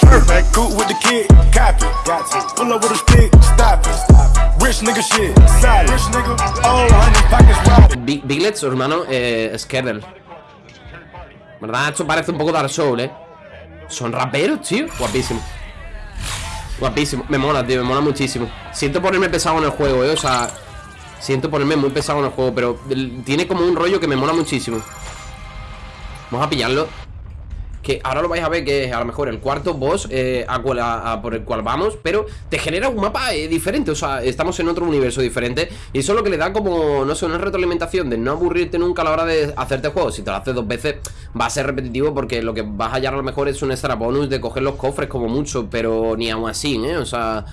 Perfect, Biglet, hermano, eh, Skerdel ¿Verdad? Esto parece un poco Dark Soul, ¿eh? Son raperos, tío. Guapísimo. Guapísimo. Me mola, tío, me mola muchísimo. Siento ponerme pesado en el juego, ¿eh? O sea Siento ponerme muy pesado en el juego Pero tiene como un rollo que me mola muchísimo Vamos a pillarlo. Que ahora lo vais a ver que es a lo mejor el cuarto boss eh, por el cual vamos, pero te genera un mapa eh, diferente, o sea, estamos en otro universo diferente y eso es lo que le da como, no sé, una retroalimentación de no aburrirte nunca a la hora de hacerte juego, si te lo haces dos veces va a ser repetitivo porque lo que vas a hallar a lo mejor es un extra bonus de coger los cofres como mucho, pero ni aún así, ¿eh? O sea,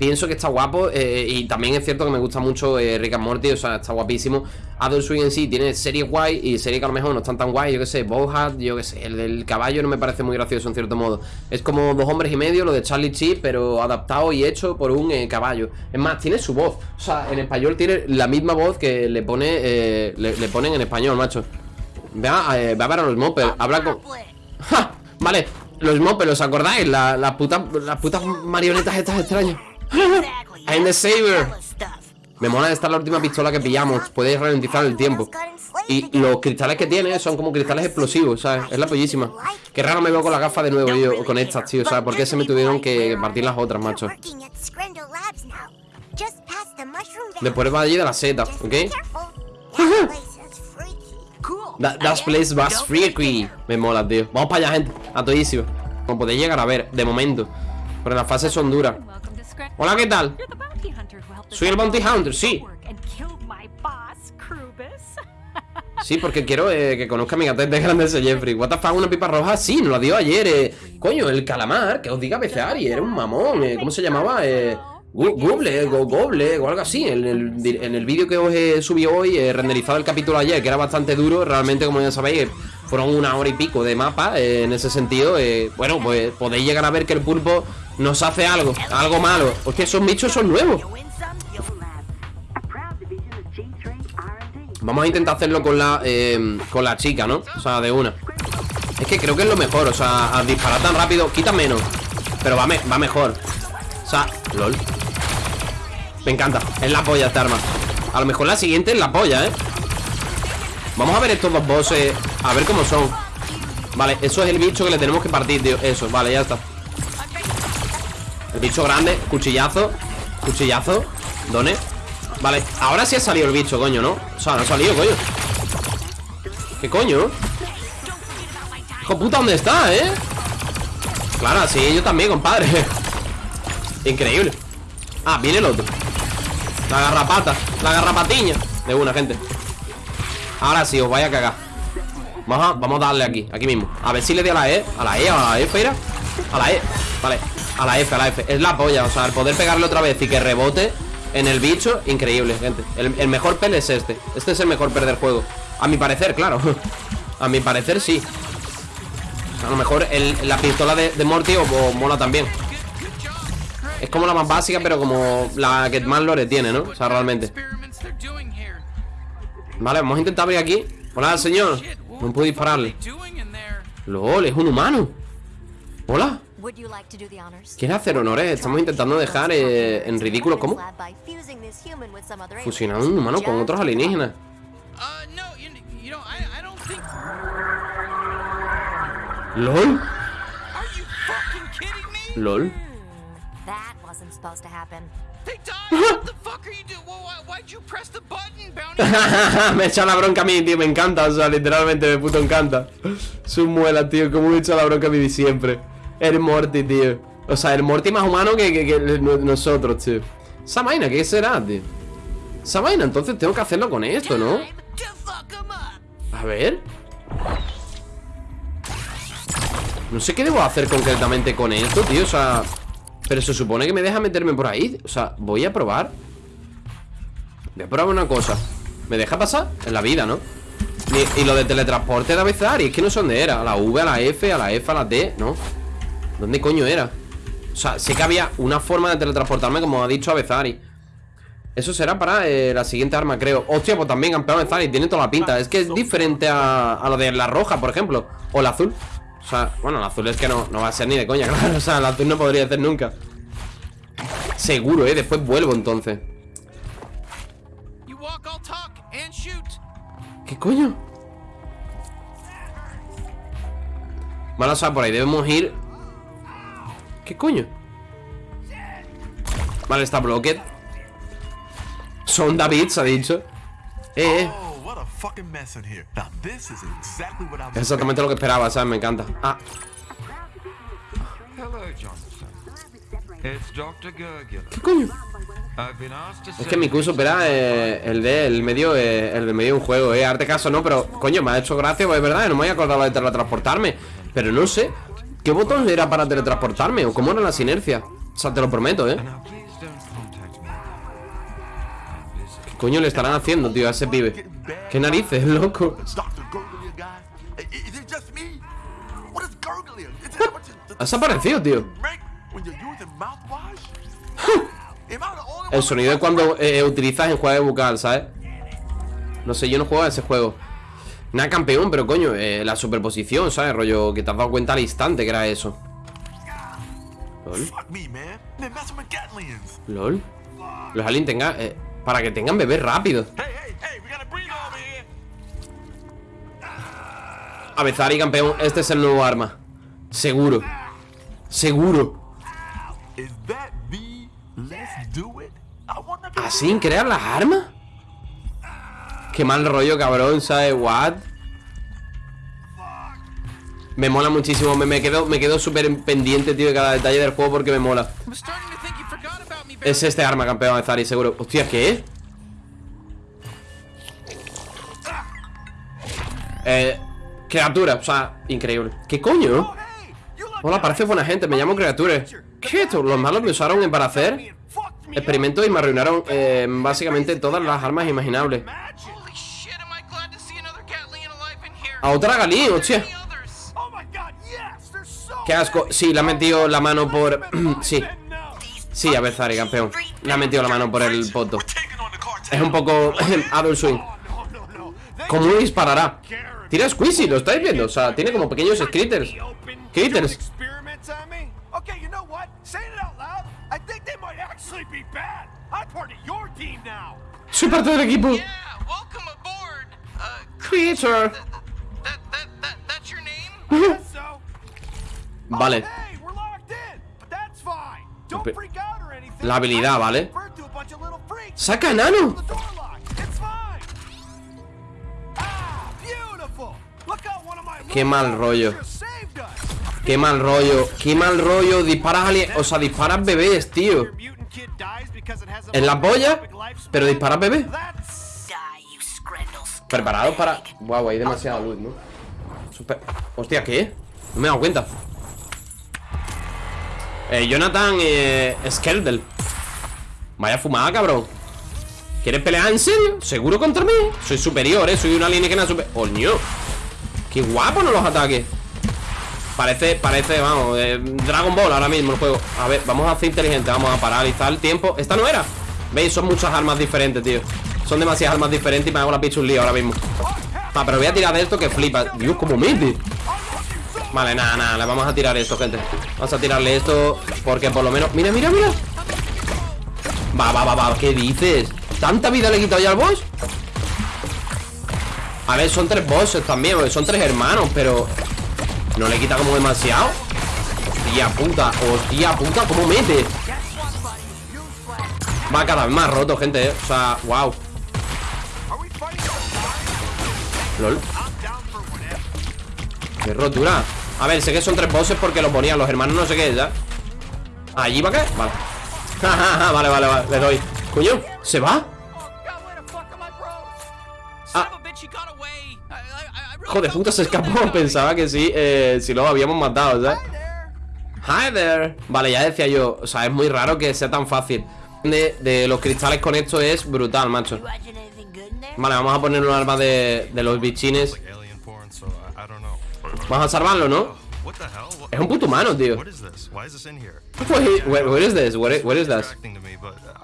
Pienso que está guapo eh, y también es cierto que me gusta mucho eh, Rick and Morty, o sea, está guapísimo. Adult Swing en sí tiene series guay y series que a lo mejor no están tan guay, yo que sé, Bowhat, yo que sé, el del caballo no me parece muy gracioso en cierto modo. Es como dos hombres y medio, lo de Charlie Chip, pero adaptado y hecho por un eh, caballo. Es más, tiene su voz, o sea, en español tiene la misma voz que le pone le, ponen en español, macho. Vea, va a ver a los mopers, habla con... ¡Ja! Vale, los mopers, ¿os acordáis? las putas marionetas estas extrañas. I'm the saver. Me mola esta la última pistola que pillamos. Puedes ralentizar el tiempo. Y los cristales que tiene son como cristales explosivos ¿sabes? Es la pollísima. Qué raro me veo con la gafa de nuevo yo Con estas, tío ¿sabes? ¿Por qué se me tuvieron que partir las otras, macho? Después va allí de la seta, ¿ok? That, place was freaky. Me mola, tío. Vamos para allá, gente. A todísimo. Como podéis llegar a ver De momento. Pero las fases son duras Hola, ¿qué tal? Soy el Bounty Hunter, sí Sí, porque quiero eh, que conozca a mi gatete grande ese Jeffrey What the fuck, una pipa roja? Sí, nos la dio ayer eh. Coño, el calamar, que os diga BCARI Era un mamón, eh. ¿cómo se llamaba? Eh, Google, Google o algo así En el, en el vídeo que os he subido hoy He renderizado el capítulo ayer, que era bastante duro Realmente, como ya sabéis, fueron una hora y pico de mapa En ese sentido, bueno, pues podéis llegar a ver que el pulpo nos hace algo, algo malo. Porque esos bichos son nuevos. Vamos a intentar hacerlo con la eh, Con la chica, ¿no? O sea, de una. Es que creo que es lo mejor, o sea, al disparar tan rápido Quita menos, pero va, va mejor. O sea, lol. Me encanta, es la polla esta arma. A lo mejor la siguiente es la polla, ¿eh? Vamos a ver estos dos bosses A ver cómo son. Vale, eso es el bicho que le tenemos que partir, tío. Eso, vale, ya está el bicho grande, cuchillazo Cuchillazo, ¿dónde? Vale, ahora sí ha salido el bicho, coño, ¿no? O sea, no ha salido, coño. ¿Qué coño? Hijo puta, ¿dónde está, eh? Claro, sí, yo también, compadre. Increíble. Ah, viene el otro. La garrapata, la garrapatiña. De una, gente. Ahora sí, os vaya a cagar. Vamos a, vamos a darle aquí, aquí mismo. A ver si le doy a la E, a la E, a la E, espera. A la E, vale a la F, a la F. Es la polla, o sea, el poder pegarle otra vez y que rebote en el bicho Increíble, gente. El, mejor pel es este. Este es el mejor pel del juego. A mi parecer, claro. A mi parecer, sí. A lo mejor la pistola de, Morty o, mola también. Es como la más básica, pero como la que más lore tiene, ¿no? O sea, realmente. Vale, vamos a intentar abrir aquí. Hola, señor. No puedo dispararle. LOL, es un humano. Hola ¿Quiere hacer honores? Estamos intentando dejar eh, en ridículo. ¿Cómo? Fusionar un humano con otros alienígenas. ¿LOL? ¿LOL? me echa la bronca a mí, tío, me encanta, o sea, literalmente me puto encanta. Su muela, tío, como me echa la bronca a mí siempre el Morty, tío O sea, el Morty más humano que, nosotros, tío Esa vaina, ¿qué será, tío? Esa vaina, entonces tengo que hacerlo con esto, ¿no? A ver No sé qué debo hacer concretamente con esto, tío O sea... Pero se supone que me deja meterme por ahí O sea, voy a probar Voy a probar una cosa ¿Me deja pasar? En la vida, ¿no? Y, lo de teletransporte de y Es que no sé dónde era A la V, a la F, a la F, a la D ¿No? ¿Dónde coño era? O sea, sé que había una forma de teletransportarme Como ha dicho Avezari Eso será para eh, la siguiente arma, creo. Hostia, pues también campeón y tiene toda la pinta. Es que es diferente a, a lo de la roja, por ejemplo O la azul. O sea, bueno, la azul es que no, no va a ser ni de coña, claro. O sea, la azul no podría ser nunca. Seguro, eh, después vuelvo entonces. ¿Qué coño? Vale, o sea, por ahí debemos ir ¿Qué coño? Vale, está Blocked Son David, se ha dicho Eh, eh Oh, what a fucking mess in here. Now this is exactly what I was. Es exactamente lo que esperaba, ¿sabes? Me encanta Ah. ¿qué coño? Es que mi curso supera eh, el de el medio eh, El de medio de un juego, eh Arte caso no, pero Coño, me ha hecho gracia, pues es verdad No me había acordado de teletransportarme Pero no sé ¿Qué botón era para teletransportarme? ¿O cómo era la sinergia? O sea, te lo prometo, eh. ¿Qué coño le estarán haciendo, tío, a ese pibe? ¿Qué narices, loco? Has aparecido, tío El sonido with cuando eh, utilizas en juego bucal, ¿sabes? No sé, yo no juego a ese juego Nada campeón, pero coño, eh, la superposición, ¿sabes? Rollo, que te has dado cuenta al instante que era eso. LOL. LOL. Los aliens tengan, eh, para que tengan bebés rápidos Hey, hey, hey, we got a breathe over here. Avezari, campeón, este es el nuevo arma. Seguro. Seguro. ¿Así crear las armas? Qué mal rollo, cabrón, ¿sabes? What? Me mola muchísimo, me, me quedo, me quedo súper pendiente, tío, de cada detalle del juego porque me mola. Es este arma, campeón, Avezari, seguro Hostia, ¿qué es? Eh, criatura, o sea, increíble ¿Qué coño? Look Hola, parece buena gente, me llamo criatura ¿Qué es esto? ¿Los malos me usaron para hacer? Experimentos y me arruinaron eh, básicamente todas las armas imaginables A otra Galí, hostia. Oh Qué asco, sí, le ha metido la mano por... sí, sí, a Bezari, campeón Le ha metido la mano por el poto. Es un poco Adult Swing ¿Cómo disparará? Tira Squeezy, ¿lo estáis viendo? O sea, tiene como pequeños critters Critters experiments on me? Okay, you know what? Saying it out loud, I think they might actually be bad. I'm part of your team now. Soy parte del equipo Yeah, welcome aboard. Creature anything. La habilidad, ¿vale? ¡Saca enano! The door lock. It's fine. Ah, Qué mal rollo. Qué mal rollo Qué mal rollo Disparas alien... O sea, disparas bebés, tío En la polla. Pero disparas bebés. Preparados para... Guau, hay demasiada luz, ¿no? Super... Hostia, ¿qué? No me he dado cuenta Eh, Jonathan eh, Skeldel Vaya fumada, cabrón ¿Quieres pelear en serio? ¿Seguro contra mí? Soy superior, ¿eh? Soy un alienígena super... ¡Coño! ¡Qué guapo no los ataques! Parece, parece, vamos, eh, Dragon Ball ahora mismo el juego A ver, vamos a hacer inteligente Vamos a paralizar el tiempo Esta no era ¿Veis? Son muchas armas diferentes, tío Son demasiadas armas diferentes y me hago la picha un lío ahora mismo Ah, pero voy a tirar de esto que flipa Dios, cómo mete Vale, nada, nada, le vamos a tirar esto, gente Vamos a tirarle esto Porque por lo menos... Mira, mira, mira Va, va, va, va, ¿qué dices? ¿Tanta vida le he quitado ya al boss? A ver, son tres bosses también Son tres hermanos, pero... ¿No le quita como demasiado? Hostia puta, hostia puta, ¿cómo mete? Va cada vez más roto, gente, eh O sea, wow? LOL. Qué rotura A ver, sé que son tres bosses porque lo ponían los hermanos no sé qué, ¿ya? ¿Allí va qué? Vale Vale, vale, vale, le doy Coño, ¿se va? Ah. A Joder, puta, se escapó Pensaba que sí, eh, si lo habíamos matado, ¿sabes? Hi there Vale, ya decía yo O sea, es muy raro que sea tan fácil de, de los cristales con esto es brutal, macho? Vale, vamos a poner un arma de, de los bichines Vamos a salvarlo, ¿no? Es un puto humano, tío what is this? Why is this in here?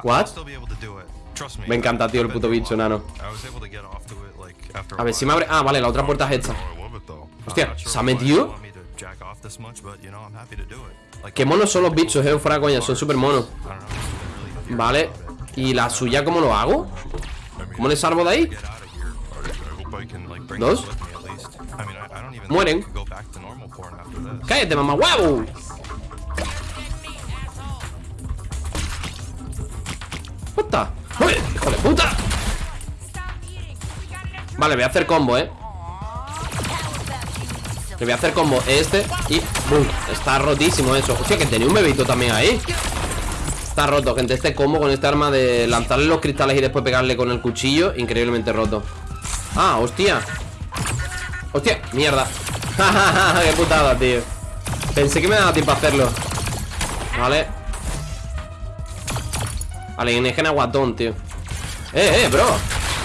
What? Me. Encanta, tío, el puto bicho nano. A ver si me abre... Ah, vale, la otra puerta es esta. Hostia, ¿se ha metido? Qué monos son los bichos, eh, fuera coña, son súper monos Vale. ¿Y la suya cómo lo hago? ¿Cómo le salvo de ahí? Get this. ¡Cállate, mamá huevo! ¡Puta! ¡Uy, ¡Hijo de puta! Vale, voy a hacer combo, eh Le voy a hacer combo este y... ¡Bum! Está rotísimo eso Hostia, que tenía un bebito también ahí Está roto, gente Este combo con este arma de lanzarle los cristales y después pegarle con el cuchillo Increíblemente roto Ah, hostia Hostia, mierda. Qué putada, tío. Pensé que me daba tiempo a hacerlo. Vale. Alienígena guatón, tío. Eh, eh, bro.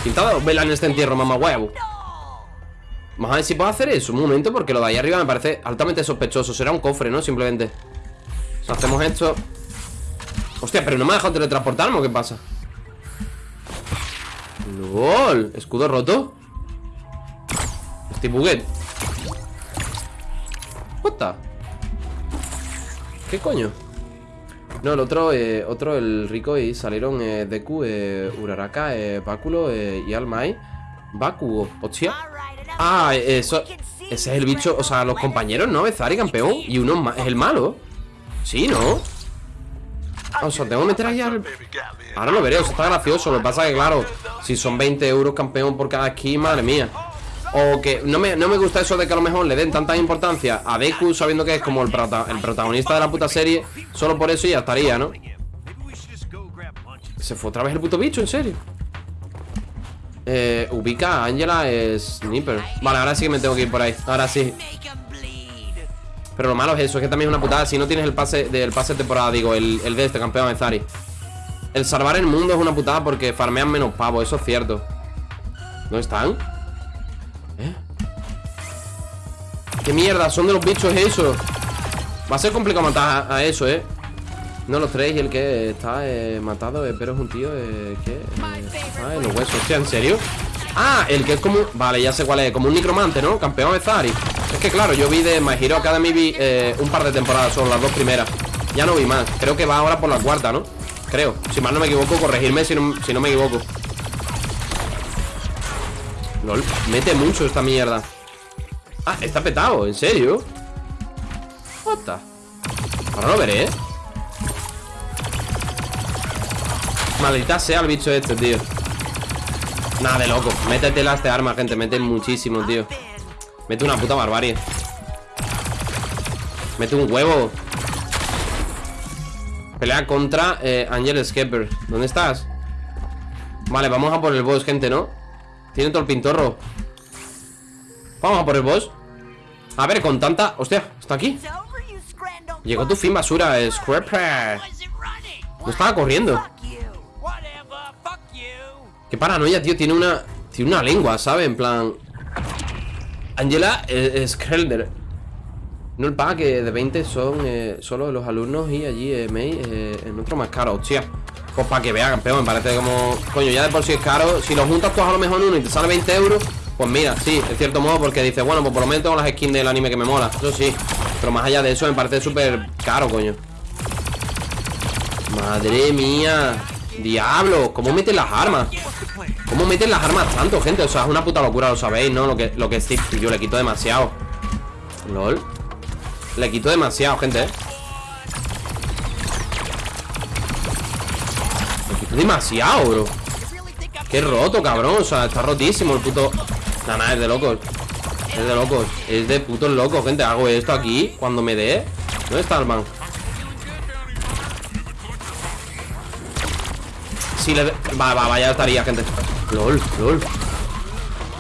Pintado vela en este entierro, mamá huevo Vamos a ver si puedo hacer eso. Un momento, porque lo de ahí arriba me parece altamente sospechoso. Será un cofre, ¿no? Simplemente. Hacemos esto. Hostia, pero no me ha dejado teletransportarme ¿o qué pasa? LOL. ¿Escudo roto? Estoy? ¿Qué coño? No, el otro, eh, otro, el rico y salieron eh, Deku, eh, Uraraka, eh, Báculo eh, y Almai Bakugo, hostia Ah, eso Ese es el bicho, o sea, los compañeros, ¿no? Bezari, campeón Y uno es el malo Sí, ¿no? Ah, O sea, tengo que meter ahí al... Ahora lo veré, eso está gracioso Lo que pasa es que, claro Si son 20 euros campeón por cada skin, madre mía o que no me, no me gusta eso de que a lo mejor le den tanta importancia a Deku sabiendo que es como el, el protagonista de la puta serie Solo por eso ya estaría, ¿no? Se fue otra vez el puto bicho, en serio eh, ubica a Angela Sniper Vale, ahora sí que me tengo que ir por ahí Ahora sí. Pero lo malo es eso, es que también es una putada Si no tienes el pase del pase de temporada, digo El, el de este campeón de Zari El salvar el mundo es una putada porque farmean menos pavos Eso es cierto ¿Dónde están? ¿Eh? ¿Qué mierda? Son de los bichos eso Va a ser complicado matar a, eso, ¿eh? No los tres y el que está eh, matado, eh, pero es un tío eh, que está en los huesos. Hostia, ¿en serio? Ah, el que es como... Vale, ya sé cuál es. Como un necromante, ¿no? Campeón de Zari. Es que claro, yo vi de My Hero Academy vi, eh, un par de temporadas, son las dos primeras. Ya no vi más. Creo que va ahora por la cuarta, ¿no? Creo. Si mal no me equivoco, corregirme si no me equivoco. LOL, mete mucho esta mierda. Ah, está petado, ¿en serio? The? Ahora lo veré, ¿eh? Maldita sea el bicho este, tío Nada de loco Métetela a este arma, gente Mete muchísimo, tío Mete una puta barbarie Mete un huevo Pelea contra eh, Angel Skepper ¿Dónde estás? Vale, vamos a por el boss, gente, ¿no? Tiene todo el pintorro Vamos a por el boss A ver, con tanta... Hostia, está aquí. Llegó tu fin, basura Scrapper? No estaba corriendo. Qué paranoia, tío. Tiene una. Tiene una lengua, ¿sabes? En plan. Angela eh, Skrelder. No el paga que de 20 son eh, solo los alumnos y allí eh, May eh, en otro más caro, hostia. Pues para que vea, campeón, me parece como. Coño, ya de por sí es caro. Si lo juntas todos a lo mejor uno y te sale 20 euros, pues mira, sí, de cierto modo, porque dices, bueno, pues por lo menos tengo las skins del anime que me mola. Eso sí. Pero más allá de eso, me parece súper caro, coño. Madre mía. Diablo, ¿cómo meten las armas? ¿Cómo meten las armas tanto, gente? O sea, es una puta locura, lo sabéis, ¿no? Lo que, lo que sí, yo le quito demasiado LOL Le quito demasiado, gente, ¿eh? Demasiado, bro. Qué roto, cabrón. O sea, está rotísimo el puto... Nada, nada, es de locos. Es de locos. Es de putos locos, gente. Hago esto aquí Cuando me dé. ¿Dónde está el man? Si le... Va, va, va, ya estaría, gente. LOL, LOL.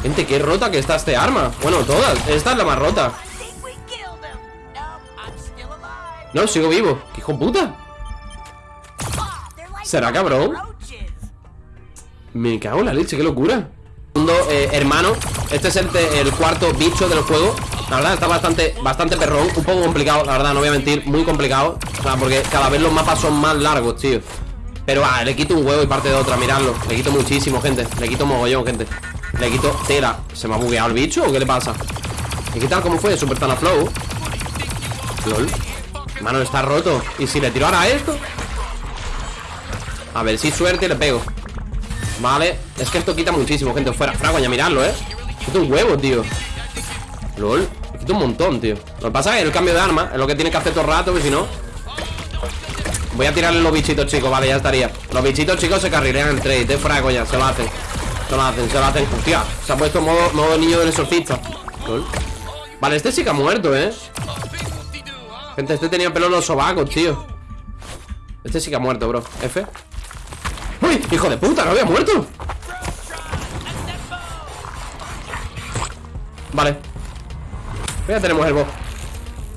Gente, qué rota que está este arma. Bueno, todas. Esta es la más rota. No, sigo vivo. ¿Qué hijo puta? ¿Será cabrón? Me cago en la leche, qué locura Segundo, eh, hermano Este es el cuarto bicho del juego La verdad está bastante, bastante perrón Un poco complicado, la verdad, no voy a mentir Muy complicado O sea, porque cada vez los mapas son más largos, tío Pero ah, le quito un huevo y parte de otra, miradlo Le quito muchísimo, gente Le quito mogollón, gente Le quito tela ¿Se me ha bugueado el bicho o qué le pasa? ¿Y qué tal? ¿Cómo fue? Super Tana Flow LOL Mano, está roto ¿Y si le tiro ahora esto? A ver, si suerte le pego. Vale Es que esto quita muchísimo, gente Fuera, fragoña, miradlo, ¿eh? Quita un huevo, tío. LOL Quita un montón, tío. Lo que pasa es el cambio de arma Es lo que tiene que hacer todo el rato Que si no Voy a tirarle los bichitos, chicos Vale, ya estaría. Los bichitos, chicos, se carrilean el trade ¿eh? Fuera de coña Se lo hacen. Se lo hacen, se lo hacen. Hostia Se ha puesto modo, modo niño del exorcista. LOL. Vale, este sí que ha muerto, ¿eh? Gente, este tenía pelo en los sobacos, tío. Este sí que ha muerto, bro. F ¡Hijo de puta! ¡No había muerto! Vale Ya tenemos el boss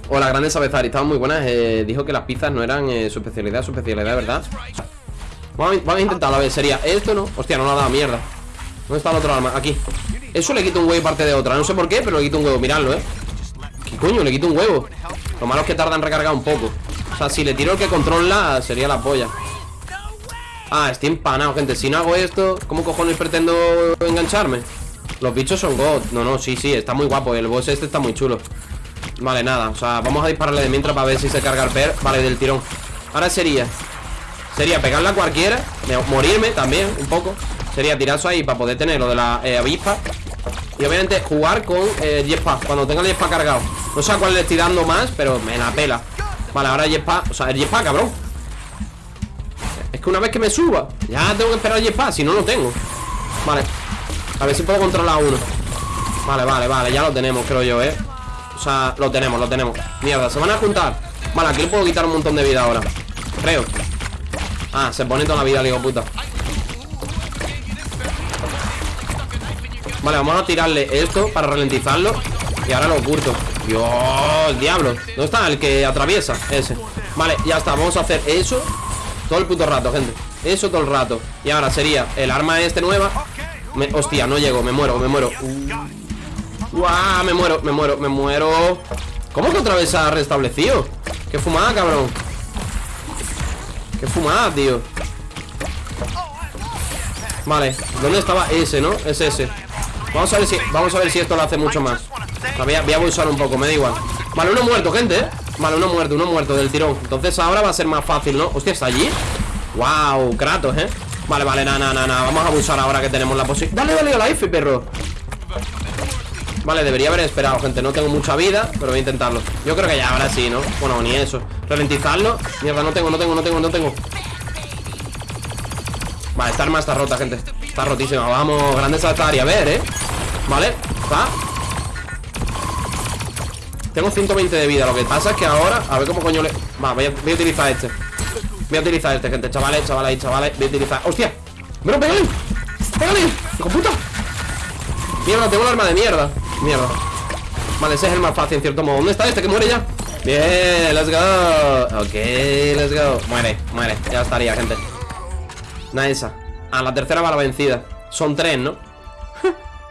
O la grande Sabezari Estaban muy buenas eh, Dijo que las pizzas no eran eh, su especialidad Su especialidad, ¿verdad? Vamos a, vamos a intentarlo, a ver, sería esto, ¿no? Hostia, no lo ha dado mierda ¿Dónde está el otro arma? Aquí Eso le quito un huevo y parte de otra No sé por qué, pero le quito un huevo Miradlo, ¿eh? ¿Qué coño? Le quito un huevo Lo malo es que tarda en recargar un poco O sea, si le tiro el que controla Sería la polla Ah, estoy empanado, gente. Si no hago esto, ¿cómo cojones pretendo engancharme? Los bichos son god No, no, sí, sí, está muy guapo. El boss este está muy chulo. Vale, nada, o sea, vamos a dispararle de mientras Para ver si se carga el per. Vale, del tirón. Ahora sería Sería pegarla cualquiera Morirme también, un poco. Sería tirar eso ahí para poder tener lo de la eh, avispa. Y obviamente jugar con eh, jetpack Cuando tenga el jetpack cargado. No sé a cuál le estoy dando más, pero me la pela. Vale, ahora jetpack, o sea, el jetpack, cabrón Es que una vez que me suba Ya tengo que esperar el si no lo tengo. Vale. A ver si puedo controlar uno. Vale, vale, vale, ya lo tenemos, creo yo, eh O sea, lo tenemos, lo tenemos. Mierda, se van a juntar. Vale, aquí le puedo quitar un montón de vida ahora. Creo. Ah, se pone toda la vida, digo, puta. Vale, vamos a tirarle esto para ralentizarlo. Y ahora lo oculto. Dios, diablo. ¿Dónde está el que atraviesa? Ese. Vale, ya está, vamos a hacer eso Todo el puto rato, gente. Eso todo el rato. Y ahora sería el arma este nueva. Hostia, no llego, me muero, me muero. Uh. Me muero, me muero, me muero. ¿Cómo que otra vez se ha restablecido? Qué fumada, cabrón. Qué fumada, tío. Vale, ¿dónde estaba ese, no? Es ese. Vamos a ver si, vamos a ver si esto lo hace mucho más. Voy a, voy a abusar un poco, me da igual. Vale, uno muerto, gente, ¿eh? Vale, uno muerto, uno muerto del tirón. Entonces ahora va a ser más fácil, ¿no? Hostia, ¿está allí? Wow, Kratos, ¿eh? Vale, vale, nada, nada, nada Vamos a abusar ahora que tenemos la posibilidad Dale, dale a la F, perro. Vale, debería haber esperado, gente. No tengo mucha vida, pero voy a intentarlo. Yo creo que ya ahora sí, ¿no? Bueno, ni eso. Ralentizarlo. Mierda, no tengo, no tengo, no tengo, no tengo. Vale, esta arma está rota, gente. Está rotísima, vamos, grande esta área. A ver, ¿eh? Vale, va Tengo 120 de vida Lo que pasa es que ahora, a ver cómo coño le... Va, voy a, a utilizar este Voy a utilizar este, gente, chavales, chavales, chavales Voy a utilizar... ¡Hostia! ¡Bro, pégale! ¡Pégale! ¡Hijo puta! Mierda, tengo un arma de mierda Mierda Vale, ese es el más fácil en cierto modo ¿Dónde está este que muere ya? Bien, let's go Ok, let's go Muere, muere, ya estaría, gente Nice Ah, la tercera va la vencida Son tres, ¿no?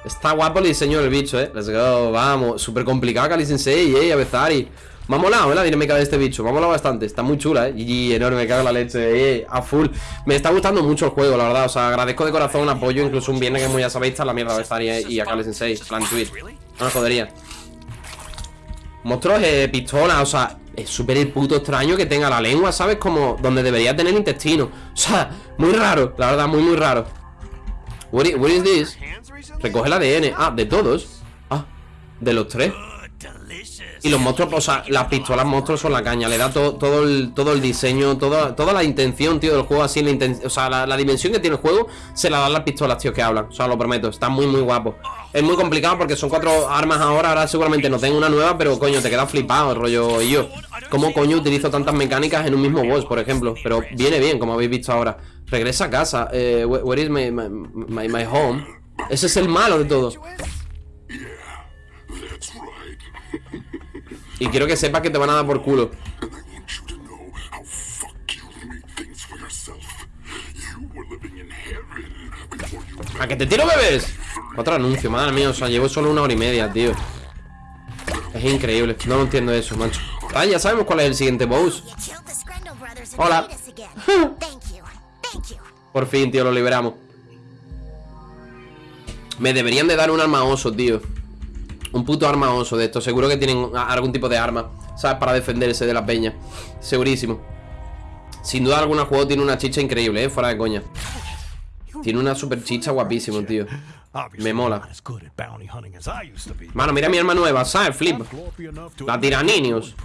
Está guapo el diseño del bicho, eh. Let's go, vamos. Súper complicado Kali Sensei, eh, Avezari Me ha molado, eh, la dinámica de este bicho. Me ha molado bastante. Está muy chula, eh. GG, enorme, cago la leche, eh A full. Me está gustando mucho el juego, la verdad. O sea, agradezco de corazón apoyo Incluso un viernes que como ya sabéis Está la mierda a Avezari eh, y a Kali Sensei. Plan tweet No me jodería. Monstruos, eh, pistola, o sea Es súper puto extraño que tenga la lengua, ¿sabes? Como donde debería tener intestino. O sea, muy raro, la verdad, muy, muy raro. What is, what is this? Recoge el ADN Ah, de todos. Ah, de los tres. Y los monstruos, o sea, las pistolas monstruos son la caña. Le da to- todo, el, todo el diseño todo, Toda la intención, tío, del juego Así, la o sea, la, dimensión que tiene el juego Se la dan las pistolas, tío, que hablan. O sea, lo prometo, está muy, muy guapo. Es muy complicado porque son cuatro armas ahora Ahora seguramente no tengo una nueva Pero, coño, te queda flipado rollo Y yo, ¿cómo coño utilizo tantas mecánicas en un mismo boss, por ejemplo? Pero viene bien, como habéis visto ahora. Regresa a casa. Eh, where, is my, my home? Ese es el malo de todo Y quiero que sepas que te van a dar por culo. ¿A que te tiro bebés? Otro anuncio, madre mía, o sea, llevo solo una hora y media, tío. Es increíble, no lo entiendo eso, macho. Ah, ya sabemos cuál es el siguiente boss. Hola. Por fin, tío, lo liberamos Me deberían de dar un arma oso, tío. Un puto arma oso de esto Seguro que tienen algún tipo de arma ¿Sabes? Para defenderse de la peña Segurísimo. Sin duda alguna juego tiene una chicha increíble, ¿eh? Fuera de coña. Tiene una super chicha guapísimo, tío. Me mola. Mano, mira mi arma nueva, ¿sabes? Flip La tiraninios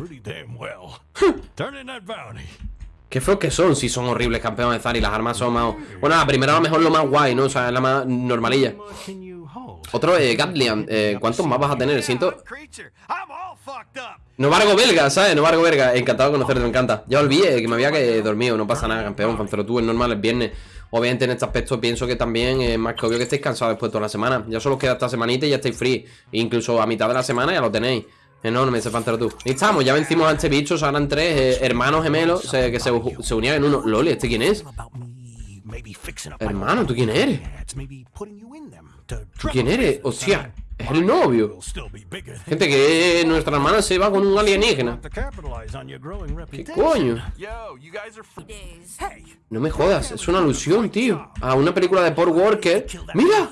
Qué feos que son, si son horribles campeones de las armas son más... Bueno, la primera a lo mejor lo más guay, ¿no? O sea, es la más normalilla. Otro, eh, Gatlian, eh, ¿cuántos más vas a tener? Siento... Novargo belga, ¿sabes? Novargo belga, encantado de conocerte, me encanta. Ya olvidé que me había que dormido, no pasa nada, campeón Pero tú, es normal, es viernes. Obviamente en este aspecto pienso que también es más que obvio que estéis cansados después de toda la semana. Ya solo os queda esta semanita y ya estáis free. Incluso a mitad de la semana ya lo tenéis Enorme ese Pantero tú. Y estamos, ya vencimos a este bicho, eran tres eh, hermanos gemelos que se, se, unían en uno. Loli, ¿este quién es? Hermano, ¿tú quién eres? ¿Tú quién eres? Hostia, es el novio. Gente, que nuestra hermana se va con un alienígena. ¿Qué coño? No me jodas, es una alusión, tío. A una película de Paul Walker. ¡Mira!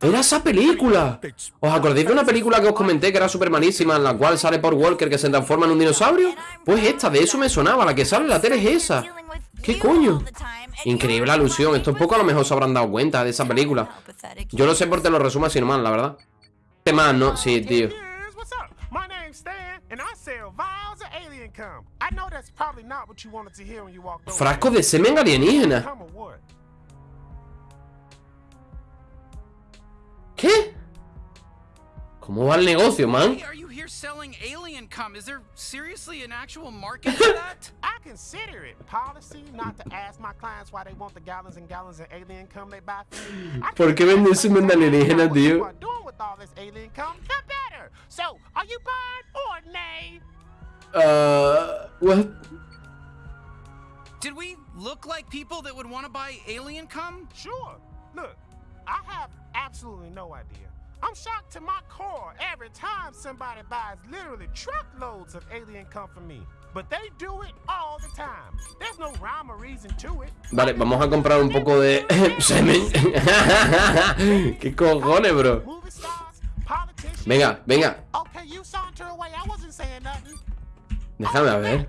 Era esa película. ¿Os acordáis de una película que os comenté que era súper malísima? En la cual sale Paul Walker que se transforma en un dinosaurio. Pues esta, de eso me sonaba. La que sale en la tele es esa. ¿Qué coño? Increíble alusión. Esto es poco a lo mejor se habrán dado cuenta de esa película. Yo lo sé porque lo resumo así nomás, la verdad. ¿Qué más, no? Sí, tío. Frasco de semen alienígena. ¿Qué? ¿Cómo va el negocio, man? You're selling alien cum. Is there seriously an actual market for that? I consider it policy not to ask my clients why they want the gallons and gallons of alien cum they buy from me. ¿Por qué vende semen de alienígena, tío? What doing with all this alien cum? The better. So, are you buying or nay? Uh, what? Did we look like people that would want to buy alien cum? Sure. Look, I have absolutely no idea. I'm shocked to my core every time somebody buys literally truckloads of alien come from me. But they do it all the time. There's no rhyme or reason to it. Vale, vamos a comprar un poco de semen. ¿Qué cojones, bro? Venga, venga. Déjame a ver.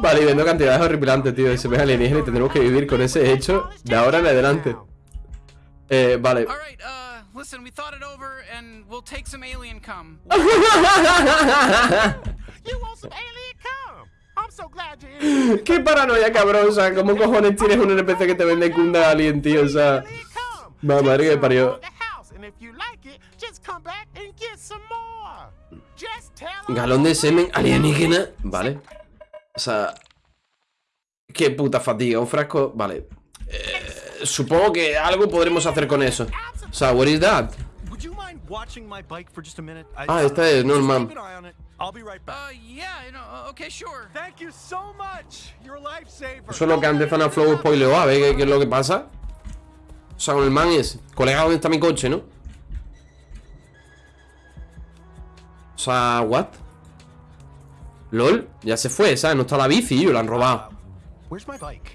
Vale, y vendo cantidades horripilantes, tío. Se ve alienígena y tendremos que vivir con ese hecho de ahora en adelante. Eh, vale. Qué paranoia cabrosa. ¿Cómo cojones tienes un NPC que te vende cunda alien, tío? O sea. Madre que parió. Galón de semen alienígena. Vale. O sea... Qué puta fatiga. Un frasco... Vale. Eh, supongo que algo podremos hacer con eso. O sea, what is that? Ah, esta es Norman. Eso es lo que antes Flow spoileó. A ver qué, es lo que pasa. O sea, con el man es. Colega, ¿dónde está mi coche, no? O sea, ¿what? LOL, ya se fue, ¿sabes? No está la bici, yo la han robado.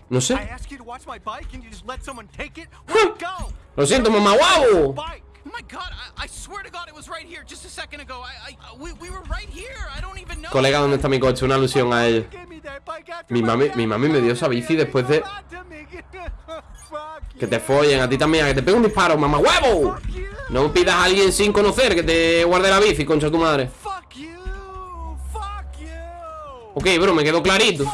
No sé. Lo siento, mamá, guau. Colega, ¿dónde está mi coche? Una alusión a él. Mi mami, mi mami me dio esa bici después de... Que te follen, a ti también, a que te pegue un disparo, mamá huevo. No pidas a alguien sin conocer que te guarde la bici, concha tu madre. Ok, bro, me quedó clarito